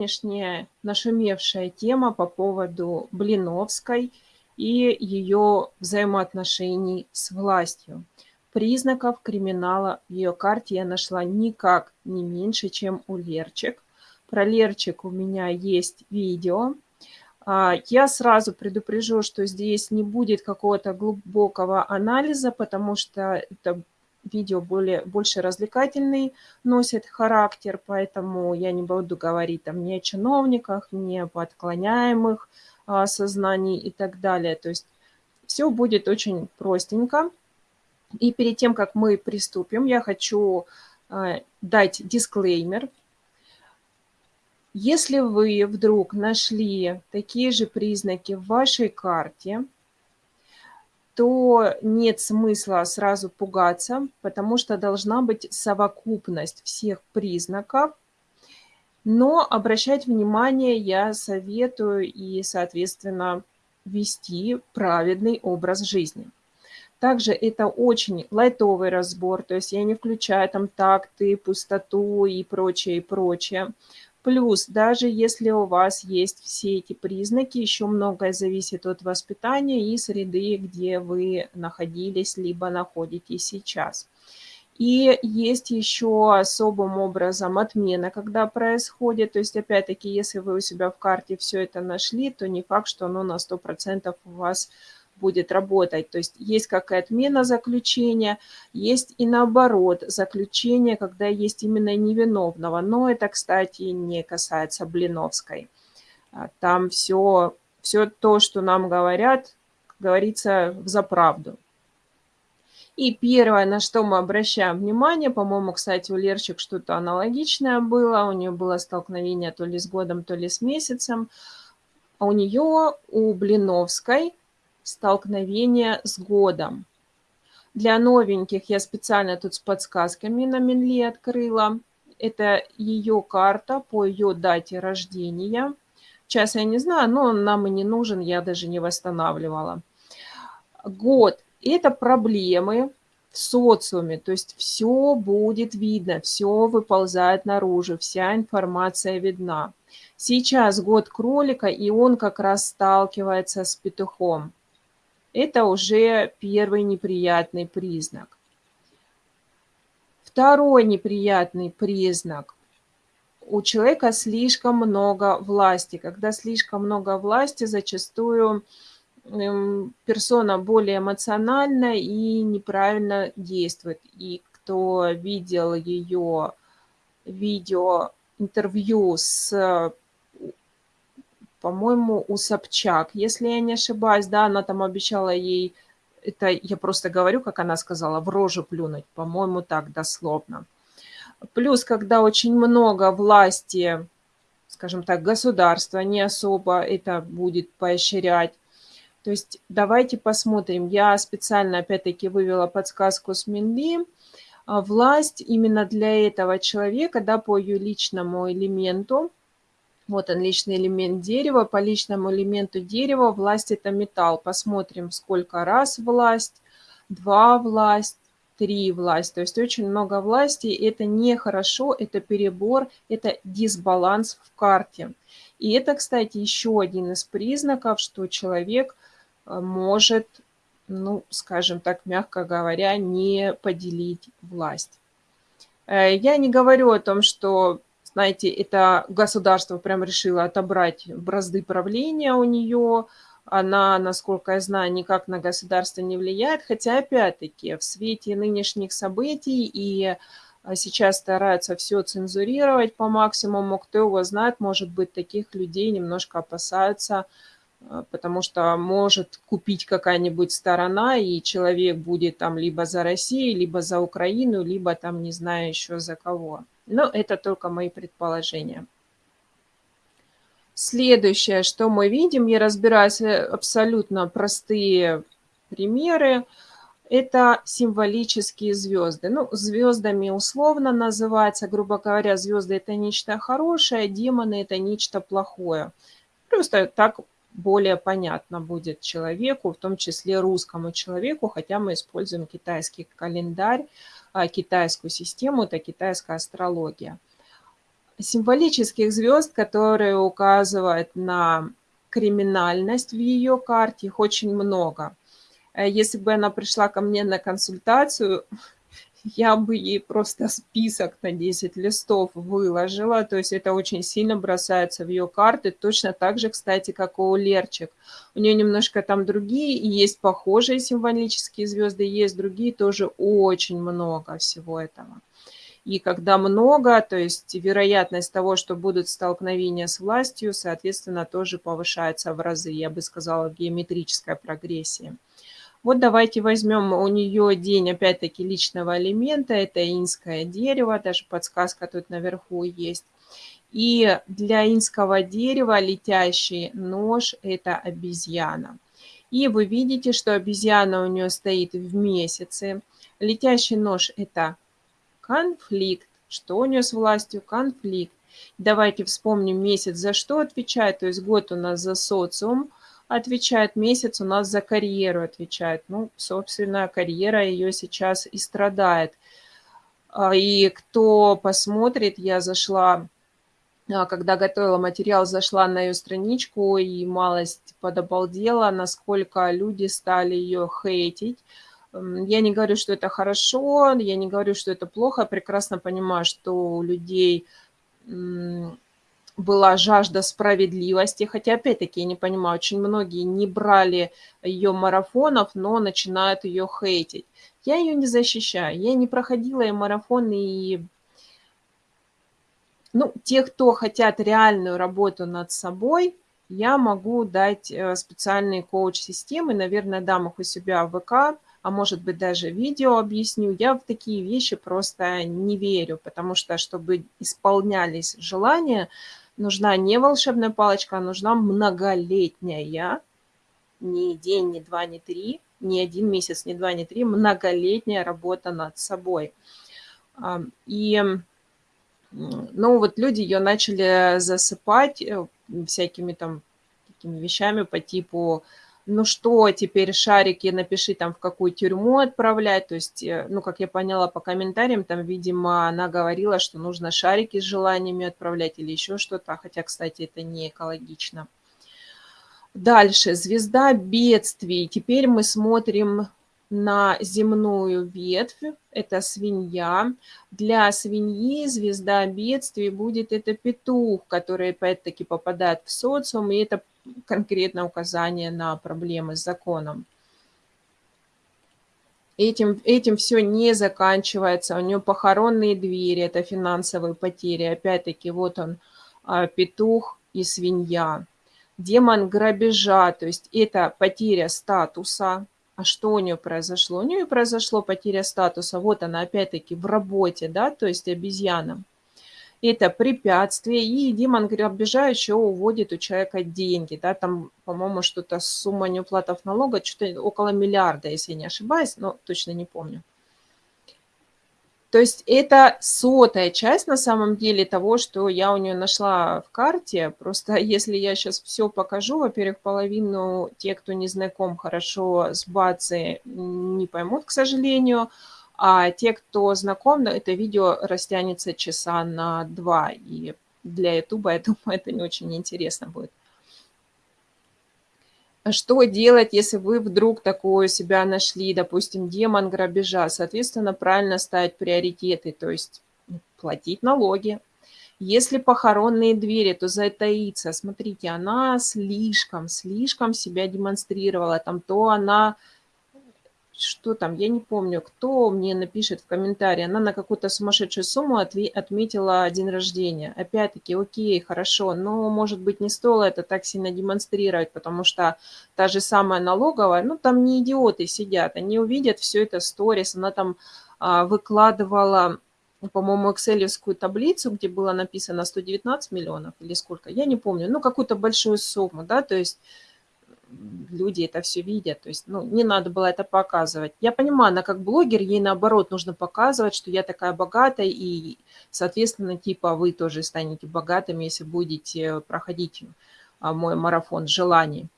Нынешняя нашумевшая тема по поводу Блиновской и ее взаимоотношений с властью. Признаков криминала в ее карте я нашла никак не меньше, чем у Лерчик. Про Лерчик у меня есть видео. А, я сразу предупрежу, что здесь не будет какого-то глубокого анализа, потому что это видео более, больше развлекательный носит характер, поэтому я не буду говорить там ни о чиновниках, ни об отклоняемых а, сознаний и так далее. То есть все будет очень простенько. И перед тем, как мы приступим, я хочу а, дать дисклеймер. Если вы вдруг нашли такие же признаки в вашей карте – то нет смысла сразу пугаться, потому что должна быть совокупность всех признаков. Но обращать внимание я советую и, соответственно, вести праведный образ жизни. Также это очень лайтовый разбор, то есть я не включаю там такты, пустоту и прочее, и прочее. Плюс, даже если у вас есть все эти признаки, еще многое зависит от воспитания и среды, где вы находились, либо находитесь сейчас. И есть еще особым образом отмена, когда происходит. То есть, опять-таки, если вы у себя в карте все это нашли, то не факт, что оно на 100% у вас будет работать. То есть есть как и отмена заключения, есть и наоборот заключение, когда есть именно невиновного. Но это, кстати, не касается Блиновской. А, там все, все то, что нам говорят, говорится в заправду. И первое, на что мы обращаем внимание, по-моему, кстати, у Лерчик что-то аналогичное было, у нее было столкновение то ли с годом, то ли с месяцем. А у нее, у Блиновской, столкновение с годом. Для новеньких я специально тут с подсказками на Минли открыла. Это ее карта по ее дате рождения. Сейчас я не знаю, но он нам и не нужен, я даже не восстанавливала. Год – это проблемы в социуме, то есть все будет видно, все выползает наружу, вся информация видна. Сейчас год кролика, и он как раз сталкивается с петухом. Это уже первый неприятный признак. Второй неприятный признак. У человека слишком много власти. Когда слишком много власти, зачастую эм, персона более эмоциональна и неправильно действует. И кто видел ее видео интервью с по-моему, у Собчак, если я не ошибаюсь, да, она там обещала ей, это я просто говорю, как она сказала, в рожу плюнуть, по-моему, так дословно. Плюс, когда очень много власти, скажем так, государства не особо это будет поощрять. То есть давайте посмотрим. Я специально опять-таки вывела подсказку с Минли. Власть именно для этого человека, да, по ее личному элементу, вот он, личный элемент дерева. По личному элементу дерева власть – это металл. Посмотрим, сколько раз власть, два власть, три власть. То есть очень много власти. Это нехорошо, это перебор, это дисбаланс в карте. И это, кстати, еще один из признаков, что человек э, может, ну, скажем так, мягко говоря, не поделить власть. Э, я не говорю о том, что знаете, это государство прям решило отобрать бразды правления у нее. Она, насколько я знаю, никак на государство не влияет. Хотя, опять-таки, в свете нынешних событий и а, сейчас стараются все цензурировать по максимуму. Кто его знает, может быть, таких людей немножко опасаются, а, потому что может купить какая-нибудь сторона, и человек будет там либо за Россию, либо за Украину, либо там не знаю еще за кого. Но это только мои предположения. Следующее, что мы видим, я разбираюсь э, абсолютно простые примеры, это символические звезды. Ну, звездами условно называется, грубо говоря, звезды это нечто хорошее, демоны это нечто плохое. Просто так более понятно будет человеку, в том числе русскому человеку, хотя мы используем китайский календарь, китайскую систему, это китайская астрология. Символических звезд, которые указывают на криминальность в ее карте, их очень много. Э, если бы она пришла ко мне на консультацию, я бы ей просто список на 10 листов выложила. То есть это очень сильно бросается в ее карты. Точно так же, кстати, как у Лерчик. У нее немножко там другие, есть похожие символические звезды, есть другие, тоже очень много всего этого. И когда много, то есть вероятность того, что будут столкновения с властью, соответственно, тоже повышается в разы, я бы сказала, в геометрической прогрессии. Вот давайте возьмем у нее день, опять-таки, личного элемента. Это инское дерево, даже подсказка тут наверху есть. И для инского дерева летящий нож – это обезьяна. И вы видите, что обезьяна у нее стоит в месяце. Летящий нож – это конфликт. Что у нее с властью? Конфликт. Давайте вспомним месяц, за что отвечает. То есть год у нас за социум – отвечает, месяц у нас за карьеру отвечает. Ну, собственно, карьера ее сейчас и страдает. А, и кто посмотрит, я зашла, а, когда готовила материал, зашла на ее страничку и малость подобалдела, насколько люди стали ее хейтить. Я не говорю, что это хорошо, я не говорю, что это плохо, я прекрасно понимаю, что у людей была жажда справедливости, хотя, опять-таки, я не понимаю, очень многие не брали ее марафонов, но начинают ее хейтить. Я ее не защищаю, я не проходила и марафон, и ну, те, кто хотят реальную работу над собой, я могу дать э, специальные коуч-системы, наверное, дам их у себя в ВК, а может быть даже видео объясню. Я в такие вещи просто не верю, потому что, чтобы исполнялись желания, нужна не волшебная палочка, а нужна многолетняя, не день, не два, не три, не один месяц, не два, не три, многолетняя работа над собой. И, ну, вот люди ее начали засыпать э, всякими там такими вещами по типу ну что, теперь шарики напиши там, в какую тюрьму отправлять. То есть, э, ну, как я поняла по комментариям, там, видимо, она говорила, что нужно шарики с желаниями отправлять или еще что-то. Хотя, кстати, это не экологично. Дальше. Звезда бедствий. Теперь мы смотрим на земную ветвь, это свинья. Для свиньи звезда бедствий будет это петух, который опять-таки попадает в социум, и это конкретно указание на проблемы с законом. Этим, этим все не заканчивается. У нее похоронные двери, это финансовые потери. Опять-таки, вот он, а, петух и свинья. Демон грабежа, то есть это потеря статуса. А что у нее произошло? У нее произошло потеря статуса. Вот она опять-таки в работе, да, то есть обезьяна это препятствие, и демон грабежа еще уводит у человека деньги, да, там, по-моему, что-то сумма неуплатов налога, что-то около миллиарда, если я не ошибаюсь, но точно не помню. То есть это сотая часть на самом деле того, что я у нее нашла в карте. Просто если я сейчас все покажу, во-первых, половину те, кто не знаком хорошо с базой, не поймут, к сожалению. А те, кто знаком, это видео растянется часа на два. И для Ютуба, я думаю, это не очень интересно будет. Что делать, если вы вдруг такое себя нашли, допустим, демон грабежа? Соответственно, правильно ставить приоритеты, то есть платить налоги. Если похоронные двери, то затаиться. Смотрите, она слишком, слишком себя демонстрировала. Там то она что там, я не помню, кто мне напишет в комментарии, она на какую-то сумасшедшую сумму отметила день рождения. Опять-таки, окей, хорошо, но, может быть, не стоило это так сильно демонстрировать, потому что та же самая налоговая, ну, там не идиоты сидят, они увидят все это сторис, она там а, выкладывала по-моему, экселевскую таблицу, где было написано 119 миллионов или сколько, я не помню, ну, какую-то большую сумму, да, то есть люди это все видят. То есть, ну, не надо было это показывать. Я понимаю, она как блогер, ей наоборот нужно показывать, что я такая богатая, и, соответственно, типа вы тоже станете богатым, если будете проходить а, мой марафон желаний.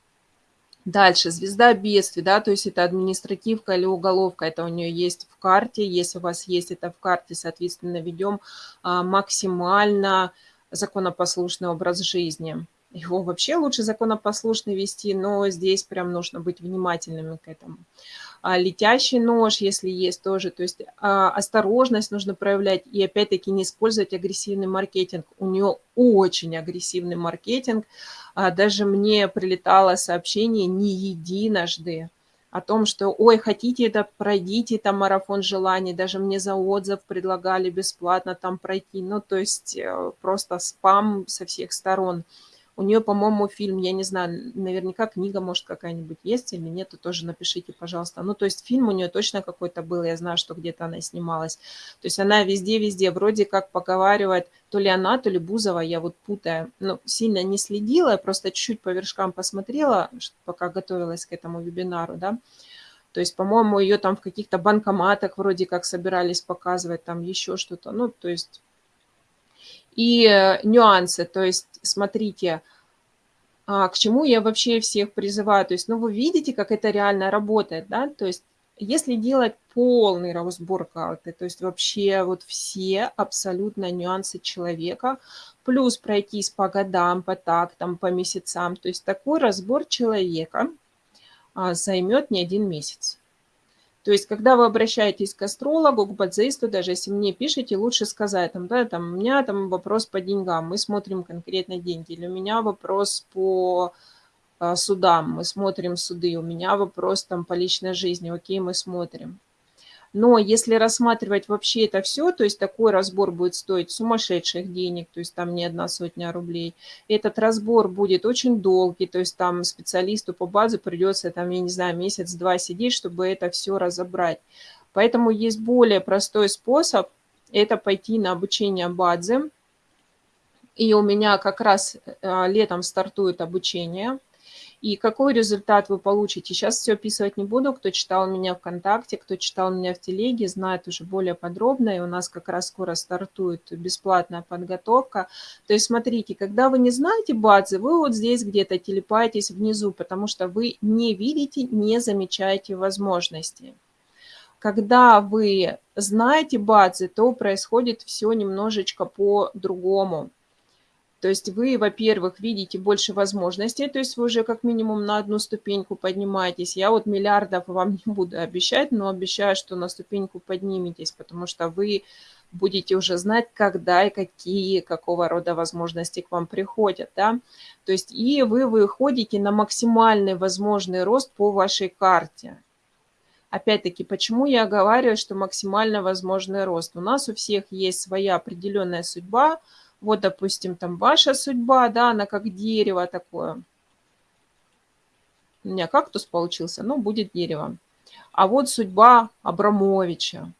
Дальше, звезда бедствий, да, то есть это административка или уголовка, это у нее есть в карте. Если у вас есть это в карте, соответственно, ведем а, максимально законопослушный образ жизни. Его вообще лучше законопослушно вести, но здесь прям нужно быть внимательными к этому. А летящий нож, если есть тоже, то есть а, осторожность нужно проявлять и опять-таки не использовать агрессивный маркетинг. У нее очень агрессивный маркетинг. А, даже мне прилетало сообщение не единожды, о том, что, ой, хотите это, пройдите там марафон желаний, даже мне за отзыв предлагали бесплатно там пройти, ну, то есть э, просто спам со всех сторон. У нее, по-моему, фильм, я не знаю, наверняка книга, может, какая-нибудь есть или нет, то тоже напишите, пожалуйста. Ну, то есть фильм у нее точно какой-то был, я знаю, что где-то она снималась. То есть она везде-везде, вроде как поговаривает, то ли она, то ли Бузова, я вот путаю. Ну, сильно не следила, я просто чуть-чуть по вершкам посмотрела, пока готовилась к этому вебинару, да. То есть, по-моему, ее там в каких-то банкоматах вроде как собирались показывать, там еще что-то. Ну, то есть и э, нюансы. То есть, смотрите, а, к чему я вообще всех призываю. То есть, ну, вы видите, как это реально работает, да? То есть, если делать полный разбор карты, то есть вообще вот все абсолютно нюансы человека, плюс пройтись по годам, по тактам, по месяцам, то есть такой разбор человека а, займет не один месяц. То есть, когда вы обращаетесь к астрологу, к бадзисту, даже если мне пишете, лучше сказать, там, да, там, у меня там вопрос по деньгам, мы смотрим конкретно деньги, или у меня вопрос по а, судам, мы смотрим суды, у меня вопрос там по личной жизни, окей, мы смотрим. Но если рассматривать вообще это все, то есть такой разбор будет стоить сумасшедших денег, то есть там не одна сотня рублей. Этот разбор будет очень долгий, то есть там специалисту по базе придется, там, я не знаю, месяц-два сидеть, чтобы это все разобрать. Поэтому есть более простой способ, это пойти на обучение бадзе. И у меня как раз э, летом стартует обучение – и какой результат вы получите? Сейчас все описывать не буду. Кто читал меня ВКонтакте, кто читал меня в Телеге, знает уже более подробно. И у нас как раз скоро стартует бесплатная подготовка. То есть смотрите, когда вы не знаете базы, вы вот здесь где-то телепаетесь внизу, потому что вы не видите, не замечаете возможности. Когда вы знаете базы, то происходит все немножечко по-другому. То есть вы, во-первых, видите больше возможностей, то есть вы уже как минимум на одну ступеньку поднимаетесь. Я вот миллиардов вам не буду обещать, но обещаю, что на ступеньку подниметесь, потому что вы будете уже знать, когда и какие, какого рода возможности к вам приходят. Да? То есть и вы выходите на максимальный возможный рост по вашей карте. Опять-таки, почему я говорю, что максимально возможный рост? У нас у всех есть своя определенная судьба – вот, допустим, там ваша судьба, да, она как дерево такое. У меня кактус получился, ну, будет дерево. А вот судьба Абрамовича.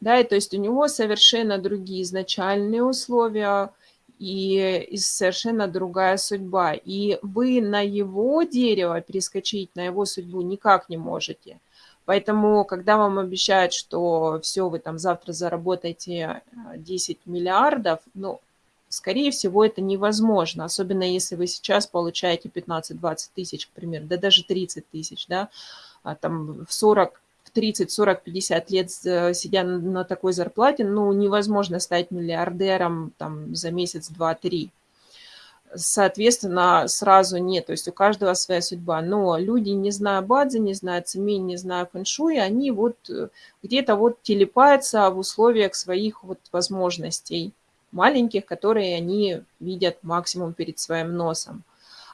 Да, и то есть у него совершенно другие изначальные условия и, и совершенно другая судьба. И вы на его дерево перескочить, на его судьбу никак не можете – Поэтому, когда вам обещают, что все, вы там завтра заработаете 10 э, миллиардов, ну, скорее всего, это невозможно, особенно если вы сейчас получаете 15-20 тысяч, к примеру, да даже 30 тысяч, да, а там в 40, в 30, 40, 50 лет э, сидя на такой зарплате, ну, невозможно стать миллиардером там за месяц, два, три соответственно, сразу нет. То есть у каждого своя судьба. Но люди, не зная бадзи, не зная цемень, не зная фэншуй, они вот э, где-то вот телепаются в условиях своих вот возможностей маленьких, которые они видят максимум перед своим носом.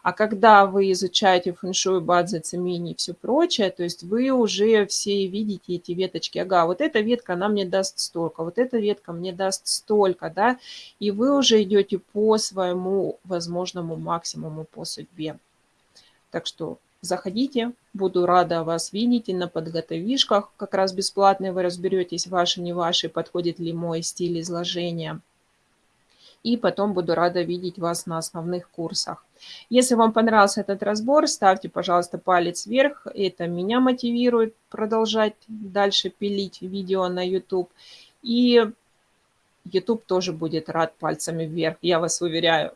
А когда вы изучаете фэншуй, бадзи, цемени и все прочее, то есть вы уже все видите эти веточки. Ага, вот эта ветка, она мне даст столько, вот эта ветка мне даст столько, да, и вы уже идете по своему возможному максимуму по судьбе. Так что заходите, буду рада вас видеть и на подготовишках, как раз бесплатные вы разберетесь, ваши, не ваши, подходит ли мой стиль изложения и потом буду рада видеть вас на основных курсах. Если вам понравился этот разбор, ставьте, пожалуйста, палец вверх. Это меня мотивирует продолжать дальше пилить видео на YouTube. И YouTube тоже будет рад пальцами вверх, я вас уверяю.